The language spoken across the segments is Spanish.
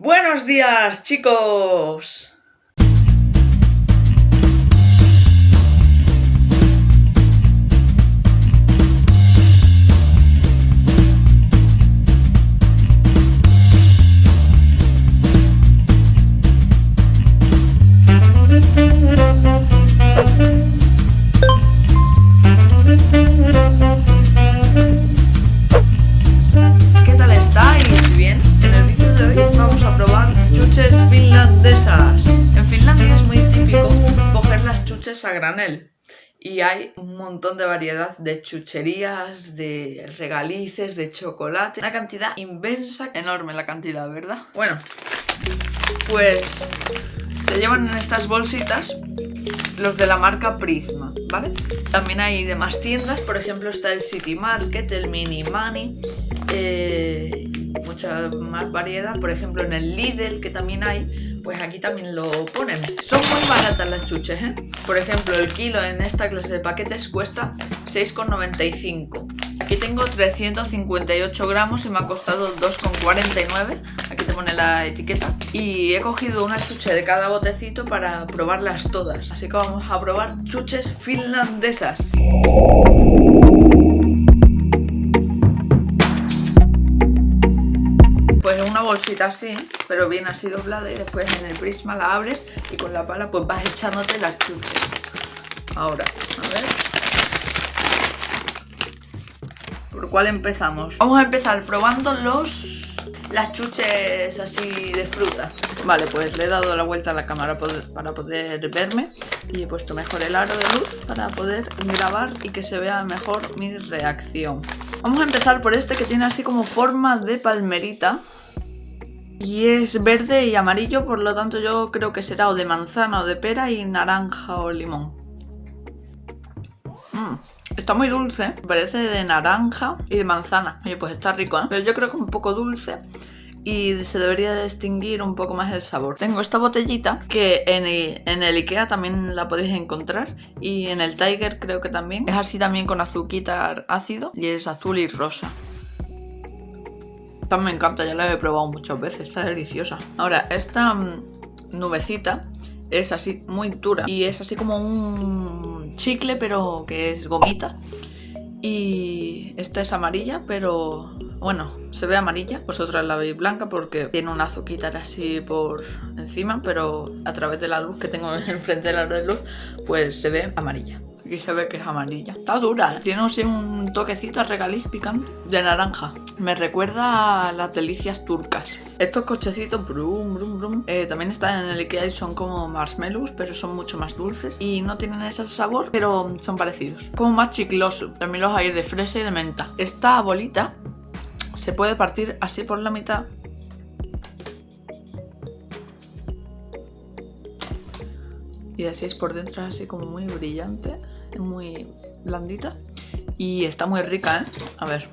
Buenos días, chicos. Chuches finlandesas. En Finlandia es muy típico coger las chuches a granel. Y hay un montón de variedad de chucherías, de regalices, de chocolate. Una cantidad inmensa, enorme la cantidad, ¿verdad? Bueno, pues se llevan en estas bolsitas los de la marca Prisma, ¿vale? También hay demás tiendas, por ejemplo está el City Market, el Mini Money, eh, mucha más variedad, por ejemplo en el Lidl que también hay, pues aquí también lo ponen. Son muy baratas las chuches, ¿eh? Por ejemplo el kilo en esta clase de paquetes cuesta 6,95. Aquí tengo 358 gramos y me ha costado 2,49. Aquí te pone la etiqueta. Y he cogido una chuche de cada botecito para probarlas todas. Así que vamos a probar chuches finlandesas. Bolsita así, pero bien así doblada y después en el prisma la abres y con la pala pues vas echándote las chuches. Ahora, a ver. ¿Por cuál empezamos? Vamos a empezar probando los las chuches así de fruta. Vale, pues le he dado la vuelta a la cámara para poder verme y he puesto mejor el aro de luz para poder grabar y que se vea mejor mi reacción. Vamos a empezar por este que tiene así como forma de palmerita. Y es verde y amarillo, por lo tanto yo creo que será o de manzana o de pera y naranja o limón. Mm, está muy dulce, parece de naranja y de manzana. Oye, pues está rico, ¿eh? Pero yo creo que un poco dulce y se debería distinguir un poco más el sabor. Tengo esta botellita que en el, en el Ikea también la podéis encontrar y en el Tiger creo que también. Es así también con azuquitar ácido y es azul y rosa. Esta me encanta, ya la he probado muchas veces, está deliciosa. Ahora, esta mm, nubecita es así muy dura y es así como un chicle pero que es gomita. Y esta es amarilla, pero bueno, se ve amarilla. Vosotras la veis blanca porque tiene un azuquitar así por encima, pero a través de la luz que tengo enfrente de la luz, pues se ve amarilla. Aquí se ve que es amarilla. Está dura, tiene un toquecito regaliz picante de naranja. Me recuerda a las delicias turcas. Estos cochecitos, brum, brum, brum, eh, también están en el Ikea y son como marshmallows, pero son mucho más dulces. Y no tienen ese sabor, pero son parecidos. Como más chicloso. También los hay de fresa y de menta. Esta bolita se puede partir así por la mitad y así es por dentro así como muy brillante muy blandita y está muy rica, ¿eh? A ver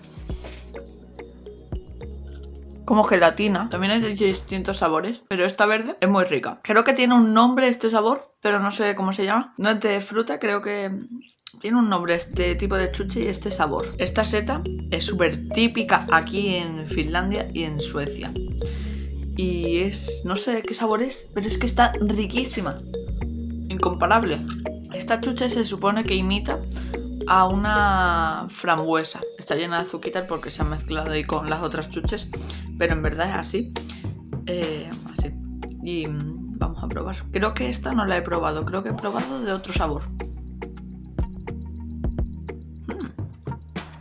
como gelatina, también hay distintos sabores pero esta verde es muy rica creo que tiene un nombre este sabor pero no sé cómo se llama no es de fruta, creo que tiene un nombre este tipo de chuche y este sabor. Esta seta es súper típica aquí en Finlandia y en Suecia. Y es... no sé qué sabor es, pero es que está riquísima. Incomparable. Esta chuche se supone que imita a una frambuesa. Está llena de azuquitas porque se ha mezclado ahí con las otras chuches, pero en verdad es así. Eh, así. Y mm, vamos a probar. Creo que esta no la he probado, creo que he probado de otro sabor.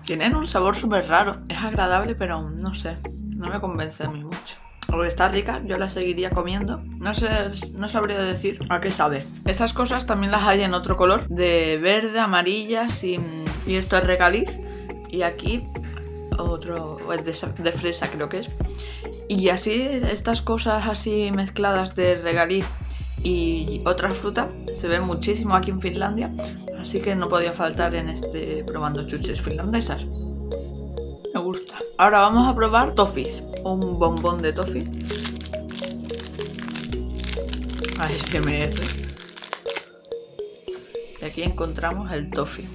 Tienen un sabor súper raro. Es agradable, pero no sé. No me convence a mí mucho. Está rica, yo la seguiría comiendo. No sé, no sabría decir a qué sabe. Estas cosas también las hay en otro color. De verde, amarillas y, y esto es regaliz. Y aquí otro es de, fresa creo que es. Y así, estas cosas así mezcladas de regaliz y otra fruta se ve muchísimo aquí en Finlandia así que no podía faltar en este probando chuches finlandesas ahora vamos a probar toffees un bombón de toffee ASMR y aquí encontramos el toffee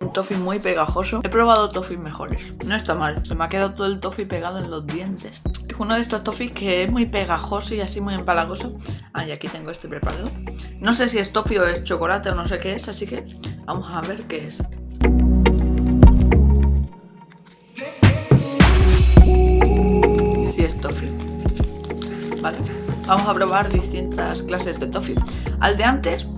un toffee muy pegajoso. He probado toffees mejores. No está mal. Se me ha quedado todo el toffee pegado en los dientes. Uno de estos toffees que es muy pegajoso y así muy empalagoso. Ah, y aquí tengo este preparado. No sé si es toffee o es chocolate o no sé qué es, así que vamos a ver qué es. Sí es toffee. Vale. Vamos a probar distintas clases de toffee. Al de antes,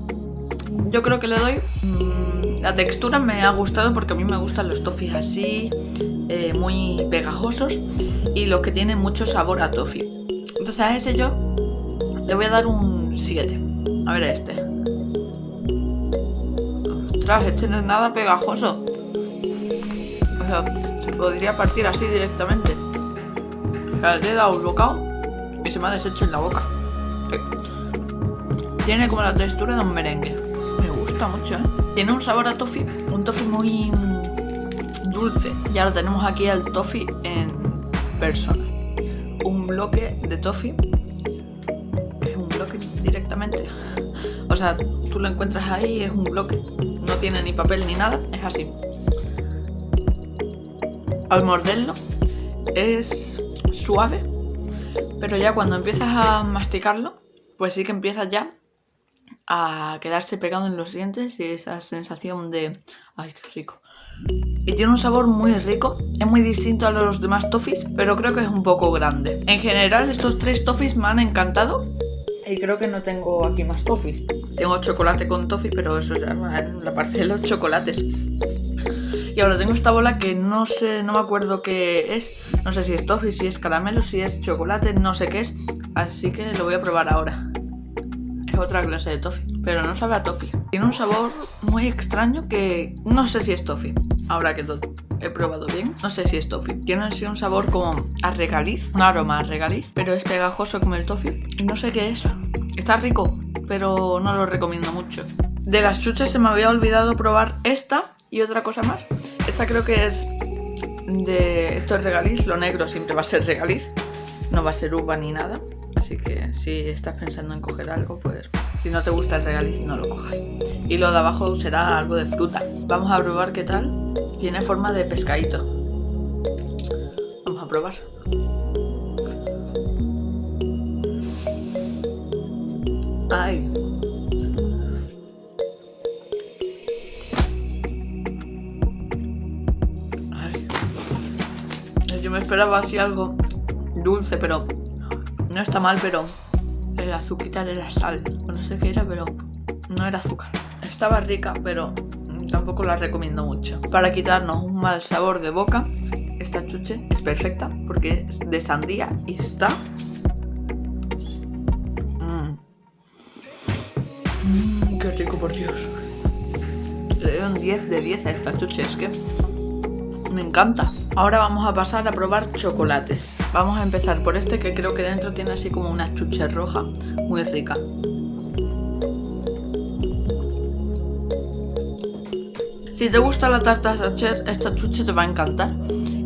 yo creo que le doy... Mm, la textura me ha gustado porque a mí me gustan los toffees así, eh, muy pegajosos y los que tienen mucho sabor a toffee. Entonces a ese yo le voy a dar un 7. A ver a este. Ostras, este no es nada pegajoso. Se podría partir así directamente. O sea, le he dado un bocado y se me ha deshecho en la boca. Tiene como la textura de un merengue. Me gusta mucho, ¿eh? Tiene un sabor a toffee, un toffee muy dulce. Y ahora tenemos aquí el toffee en persona. Un bloque de toffee. Es un bloque directamente. O sea, tú lo encuentras ahí es un bloque. No tiene ni papel ni nada, es así. Al morderlo es suave, pero ya cuando empiezas a masticarlo, pues sí que empiezas ya a quedarse pegado en los dientes y esa sensación de... ¡Ay, qué rico! Y tiene un sabor muy rico, es muy distinto a los demás toffees, pero creo que es un poco grande. En general estos tres toffees me han encantado y creo que no tengo aquí más toffees. Tengo chocolate con toffee, pero eso ya va en la parte de los chocolates. Y ahora tengo esta bola que no sé, no me acuerdo qué es. No sé si es toffee, si es caramelo, si es chocolate, no sé qué es. Así que lo voy a probar ahora. Es otra clase de toffee, pero no sabe a toffee. Tiene un sabor muy extraño que no sé si es toffee. Ahora que he probado bien, no sé si es toffee. Tiene así un sabor como a regaliz, un aroma a regaliz, pero es pegajoso como el toffee. No sé qué es. Está rico, pero no lo recomiendo mucho. De las chuches se me había olvidado probar esta y otra cosa más. Esta creo que es de... Esto es regaliz, lo negro siempre va a ser regaliz. No va a ser uva ni nada. Así que si estás pensando en coger algo, pues si no te gusta el regaliz no lo cojas. Y lo de abajo será algo de fruta. Vamos a probar qué tal. Tiene forma de pescadito. Vamos a probar. Ay. Yo me esperaba así algo dulce, pero no está mal, pero el azúcar era sal. No sé qué era, pero no era azúcar. Estaba rica, pero tampoco la recomiendo mucho. Para quitarnos un mal sabor de boca, esta chuche es perfecta porque es de sandía y está... Mmm. Mmm, qué rico, por Dios. Le doy un 10 de 10 a esta chuche, es que me encanta. Ahora vamos a pasar a probar chocolates. Vamos a empezar por este que creo que dentro tiene así como una chuche roja muy rica. Si te gusta la tarta Sacher, esta chuche te va a encantar.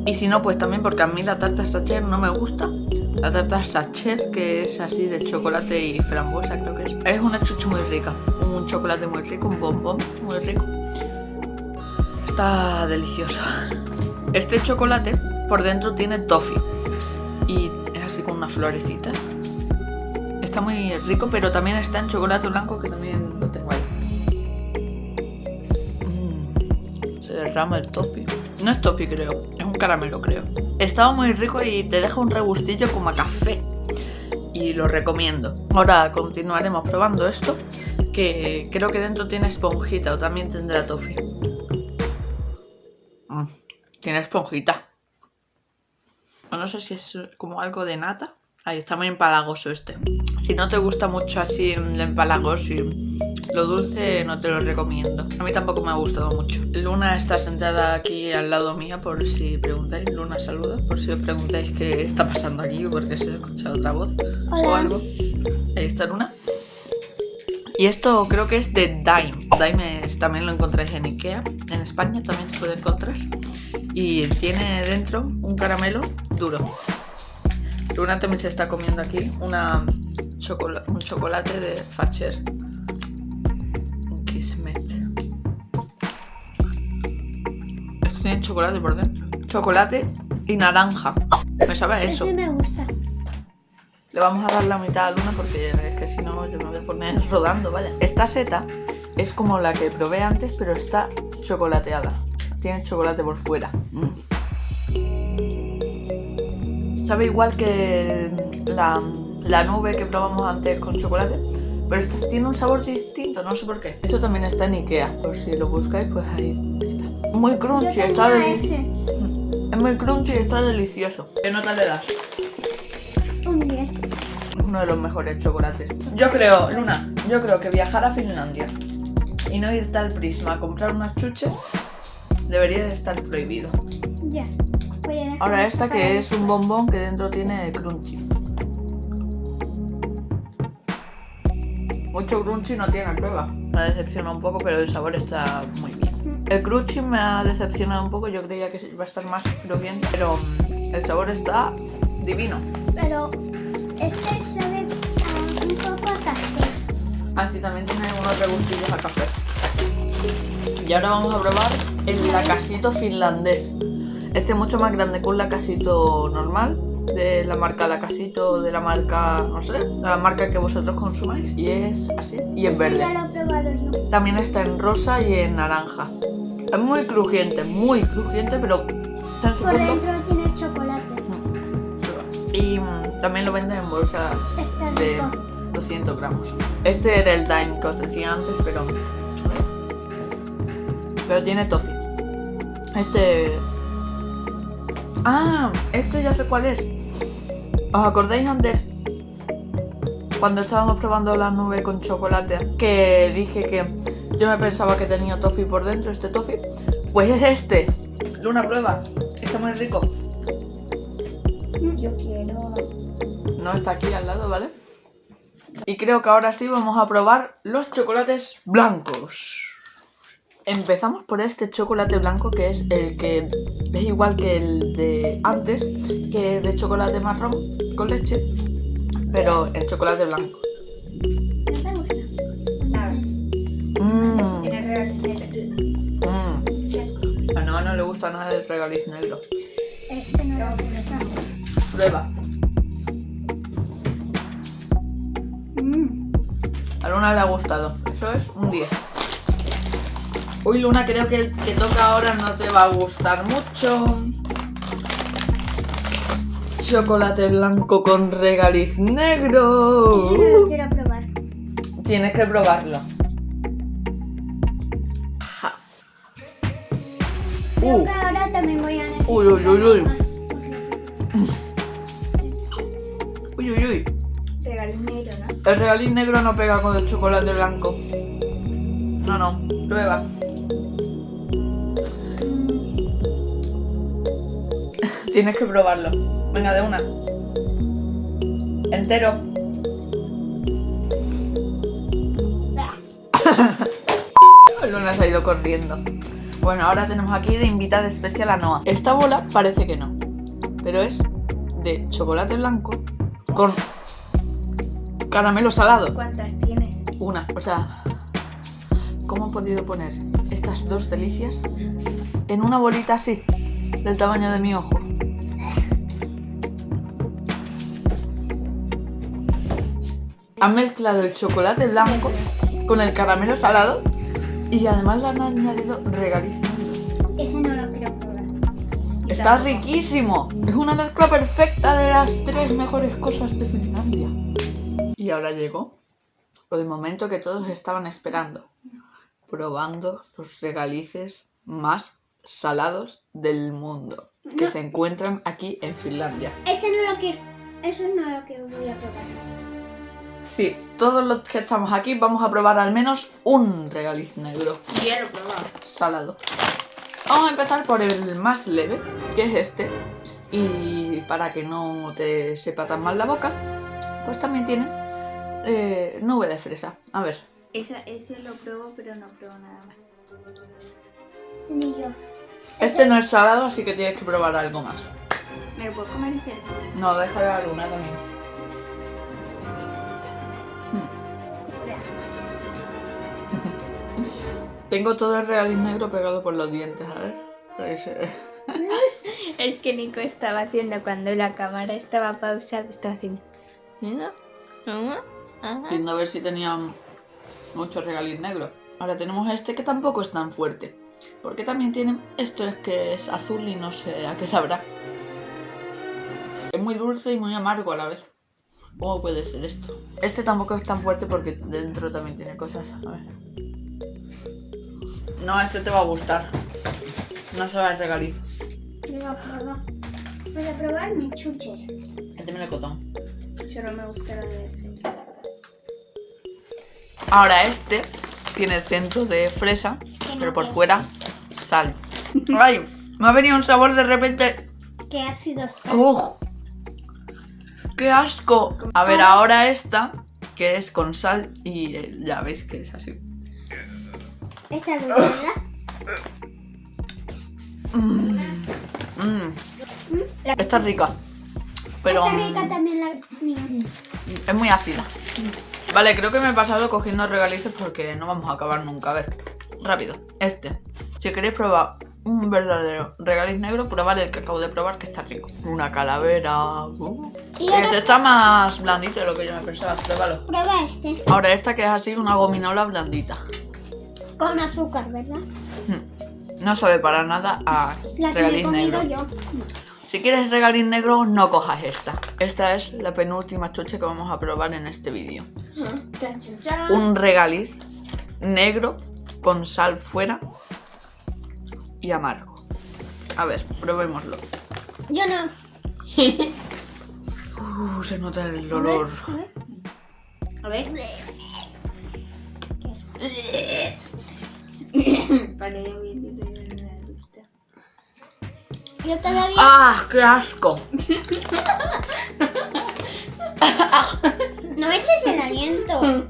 Y si no, pues también porque a mí la tarta Sacher no me gusta. La tarta Sacher, que es así de chocolate y frambuesa creo que es. Es una chuche muy rica. Un chocolate muy rico, un bombón muy rico. Está delicioso. Este chocolate por dentro tiene toffee y es así con una florecita. Está muy rico, pero también está en chocolate blanco que también lo tengo ahí. Mm, se derrama el toffee. No es toffee creo, es un caramelo creo. Estaba muy rico y te deja un regustillo como a café. Y lo recomiendo. Ahora continuaremos probando esto, que creo que dentro tiene esponjita o también tendrá toffee. Mm. Tiene esponjita. O no sé si es como algo de nata. Ahí está muy empalagoso este. Si no te gusta mucho así el empalagoso y lo dulce, no te lo recomiendo. A mí tampoco me ha gustado mucho. Luna está sentada aquí al lado mía por si preguntáis. Luna saluda. Por si os preguntáis qué está pasando aquí o porque se ha escuchado otra voz o algo. Ahí está Luna. Y esto creo que es de Dime. Dime es, también lo encontráis en Ikea. En España también se puede encontrar. Y tiene dentro un caramelo duro. Luna también se está comiendo aquí una un chocolate de Facher. Un Kismet. tiene chocolate por dentro. Chocolate y naranja. Me sabe a eso. Ese me gusta. Le vamos a dar la mitad a Luna porque es que si no yo me voy a poner rodando, vaya. Esta seta es como la que probé antes, pero está chocolateada. Tiene chocolate por fuera. Mm. Sabe igual que la, la nube que probamos antes con chocolate. Pero esta tiene un sabor distinto, no sé por qué. Esto también está en Ikea, por si lo buscáis, pues ahí está. Muy crunchy, está delicioso. Es muy crunchy y está delicioso. ¿Qué nota le das? Un 10. Es uno de los mejores chocolates. Yo creo, Luna, yo creo que viajar a Finlandia y no irte al Prisma a comprar unas chuches debería de estar prohibido. Ya. Voy a dejar Ahora esta que es un bombón que dentro tiene crunchy. Mucho crunchy no tiene prueba. Me ha decepcionado un poco, pero el sabor está muy bien. El crunchy me ha decepcionado un poco, yo creía que iba a estar más crujiente, pero mm, el sabor está divino. Pero este sabe a un poco a café. Así también tiene unos regustillos a café. Y ahora vamos a probar el lacasito finlandés. Este es mucho más grande que un lacasito normal. De la marca lacasito, de la marca, no sé, de la marca que vosotros consumáis. Y es así. Y en verde. ya lo he probado yo. También está en rosa y en naranja. Es muy crujiente, muy crujiente, pero está en su Por punto. dentro tiene chocolate. Y mm, también lo venden en bolsas de rico. 200 gramos. Este era el Dime que os decía antes, pero. Pero tiene toffee. Este. Ah, este ya sé cuál es. ¿Os acordáis antes? Cuando estábamos probando la nube con chocolate, que dije que yo me pensaba que tenía toffee por dentro, este toffee. Pues es este. Luna, prueba. Está muy rico. Yo quiero. No está aquí al lado, ¿vale? Y creo que ahora sí vamos a probar los chocolates blancos. Empezamos por este chocolate blanco que es el que es igual que el de antes, que es de chocolate marrón con leche, pero en chocolate blanco. Real. mmm. A no, no le gusta nada el regaliz negro. Este no lo. Prueba. Mm. A Luna le ha gustado. Eso es un 10. Uy, Luna, creo que el que toca ahora no te va a gustar mucho. Chocolate blanco con regaliz negro. Yo no lo quiero probar. Tienes que probarlo. Ja. Creo Uh, que ahora también voy a Uy, uy, uy, uy. uy, uy, uy. Regalo negro, ¿no? El regaliz negro no pega con el chocolate blanco. No, no. Prueba. Tienes que probarlo. Venga, de una. Entero. Luna se ha ido corriendo. Bueno, ahora tenemos aquí de invitada especial a Noah. Esta bola parece que no, pero es de chocolate blanco con caramelo salado. ¿Cuántas tienes? Una, o sea, ¿cómo he podido poner estas dos delicias en una bolita así, del tamaño de mi ojo? Han mezclado el chocolate blanco con el caramelo salado y además le han añadido regaliz negro. Ese no lo quiero probar. Está riquísimo. Es una mezcla perfecta de las tres mejores cosas de Finlandia. Y ahora llegó el momento que todos estaban esperando. Probando los regalices más salados del mundo. Que No. se encuentran aquí en Finlandia. Ese no lo quiero. Eso no lo que voy a probar. Sí, todos los que estamos aquí vamos a probar al menos un regaliz negro. Yo ya lo he probado. salado. Vamos a empezar por el más leve, que es este. Y para que no te sepa tan mal la boca, pues también tiene eh, nube de fresa. A ver, Esa, ese lo pruebo, pero no pruebo nada más. Ni yo. este no es salado, así que tienes que probar algo más. ¿Me lo puedo comer entero? No, deja de dar una también. Tengo todo el regaliz negro pegado por los dientes, a ver. Es que Nico estaba haciendo cuando la cámara estaba pausada, estaba haciendo. Mira. Viendo a ver si tenían muchos regaliz negros. Ahora tenemos este que tampoco es tan fuerte. Porque también tiene... Esto es que es azul y no sé a qué sabrá. Es muy dulce y muy amargo a la vez. ¿Cómo puede ser esto? Este tampoco es tan fuerte porque dentro también tiene cosas. A ver. No, este te va a gustar. No sabe a regaliz. Venga, prueba. Para probar mis chuches. Este me lo cotón. Yo no me gusta la de centro. Ahora este tiene el centro de fresa, pero por fuera sal. ¡Ay! Me ha venido un sabor de repente. Qué ácido está. ¡Uf! ¡Qué asco! A ver, ahora esta, que es con sal y eh, ya veis que es así. Esta es ¿verdad? Mm. Mm. Esta es rica. Pero Está rica mm, también la mía. es muy ácida. Vale, creo que me he pasado cogiendo regalices porque no vamos a acabar nunca. A ver, rápido. Este. Si queréis probar un verdadero regaliz negro, probad el que acabo de probar que está rico. Una calavera. uh. Y ahora- Este está más blandito de lo que yo me pensaba. Pruébalo. Prueba este. Ahora esta que es así, una gominola blandita. Con azúcar, ¿verdad? Mm. No sabe para nada a La que me he regaliz comido negro. yo. Si quieres regaliz negro, no cojas esta. Esta es la penúltima chuche que vamos a probar en este vídeo. Un regaliz negro con sal fuera y amargo. A ver, probémoslo. Yo no. Uh, se nota el A ver, olor. a ver. A ver. Una adulta. Yo todavía. ¡Ah, qué asco! No me eches el aliento.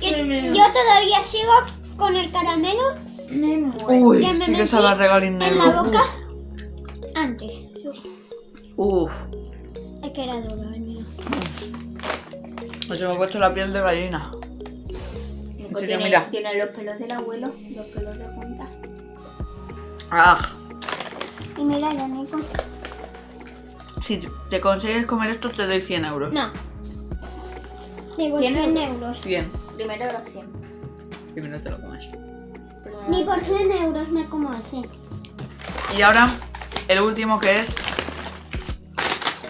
Yo, yo todavía sigo con el caramelo Me muero. Uy, que me sí que regaliz en la boca antes. Uf, Es que era duro el mío. se me ha puesto la piel de gallina. Nico Sí, tiene, mira. tiene los pelos del abuelo, los pelos de punta. ¡Ah! Y mira, ya Nico. Si te consigues comer esto, te doy 100 euros. No. Digo, ¿Cien 100 euros? euros. 100. Primero los 100. Primero te lo comes. Ni por 100 euros me como así. Y ahora, el último que es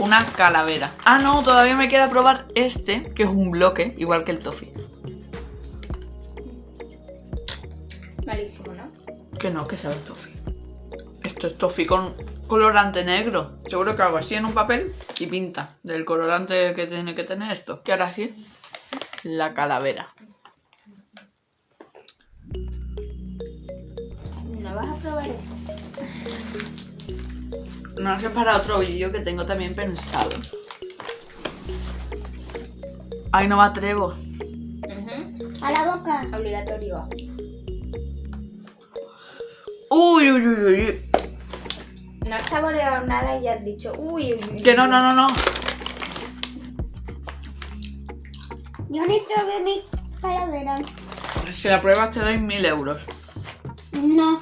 una calavera. Ah, no, todavía me queda probar este, que es un bloque, igual que el toffee. Malísimo, ¿no? Que no, que sabe el toffee. Esto es toffee con colorante negro. Seguro que hago así en un papel y pinta del colorante que tiene que tener esto. Y ahora sí, la calavera. Vas a probar esto. No sé para otro vídeo que tengo también pensado. Ay, no me atrevo. A la boca. Obligatorio. Uy, uy, uy, uy. No has saboreado nada y ya has dicho, uy, uy, uy. Que no, no, no, no. Yo ni probé mi calavera. Si la pruebas te doy mil euros. No.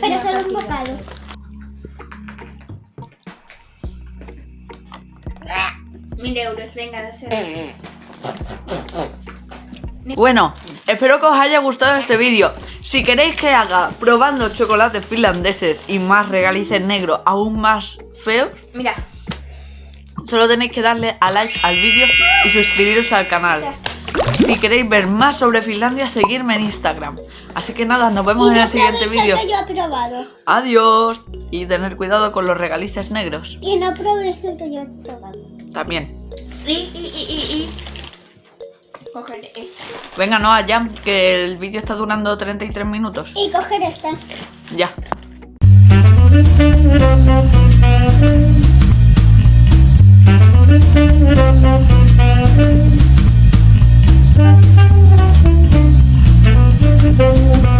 Pero solo un bocado. Mil euros, venga, no sé. Bueno, espero que os haya gustado este vídeo. Si queréis que haga probando chocolates finlandeses y más regalices negros aún más feos, Mira, solo tenéis que darle a like al vídeo y suscribiros al canal. Si queréis ver más sobre Finlandia, seguirme en Instagram. Así que nada, nos vemos en el siguiente vídeo. Adiós. Y tener cuidado con los regalices negros. Y no probéis el que yo he probado. También. Y, y, y, Coger esta. Venga, no, allá, que el vídeo está durando 33 minutos. Y coger esta. Ya. Thank